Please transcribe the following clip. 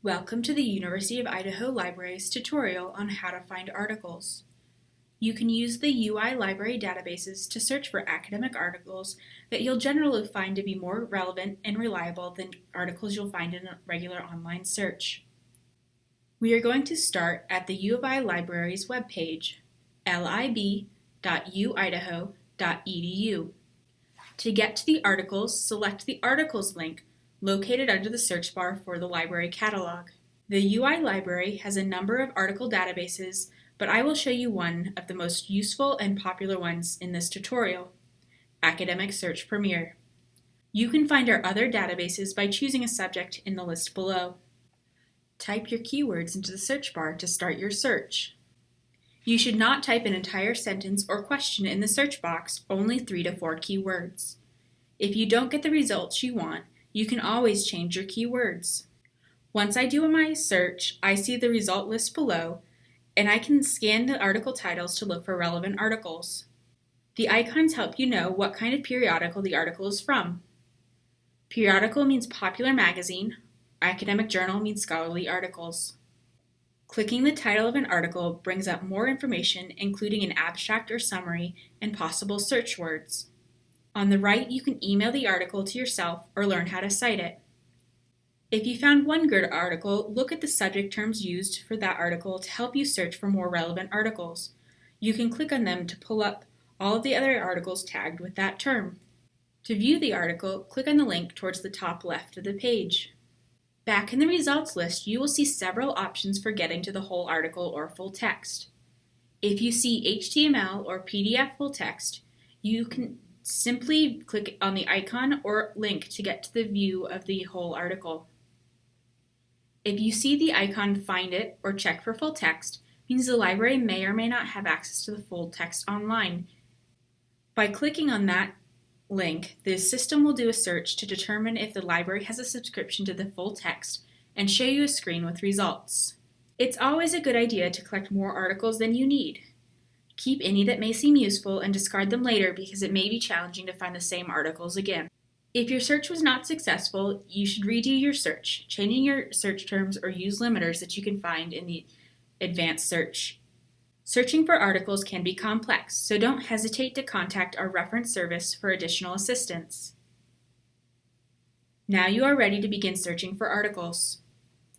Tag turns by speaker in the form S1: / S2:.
S1: Welcome to the University of Idaho Library's tutorial on how to find articles. You can use the UI library databases to search for academic articles that you'll generally find to be more relevant and reliable than articles you'll find in a regular online search. We are going to start at the U of I Library's webpage, lib.uidaho.edu. To get to the articles, select the Articles link located under the search bar for the library catalog. The UI library has a number of article databases, but I will show you one of the most useful and popular ones in this tutorial, Academic Search Premier. You can find our other databases by choosing a subject in the list below. Type your keywords into the search bar to start your search. You should not type an entire sentence or question in the search box, only three to four keywords. If you don't get the results you want, you can always change your keywords. Once I do my search, I see the result list below, and I can scan the article titles to look for relevant articles. The icons help you know what kind of periodical the article is from. Periodical means popular magazine, academic journal means scholarly articles. Clicking the title of an article brings up more information including an abstract or summary and possible search words. On the right, you can email the article to yourself or learn how to cite it. If you found one good article, look at the subject terms used for that article to help you search for more relevant articles. You can click on them to pull up all of the other articles tagged with that term. To view the article, click on the link towards the top left of the page. Back in the results list, you will see several options for getting to the whole article or full text. If you see HTML or PDF full text, you can Simply click on the icon or link to get to the view of the whole article. If you see the icon Find It or Check for Full Text, means the library may or may not have access to the full text online. By clicking on that link, the system will do a search to determine if the library has a subscription to the full text and show you a screen with results. It's always a good idea to collect more articles than you need. Keep any that may seem useful and discard them later because it may be challenging to find the same articles again. If your search was not successful, you should redo your search, changing your search terms or use limiters that you can find in the advanced search. Searching for articles can be complex, so don't hesitate to contact our reference service for additional assistance. Now you are ready to begin searching for articles.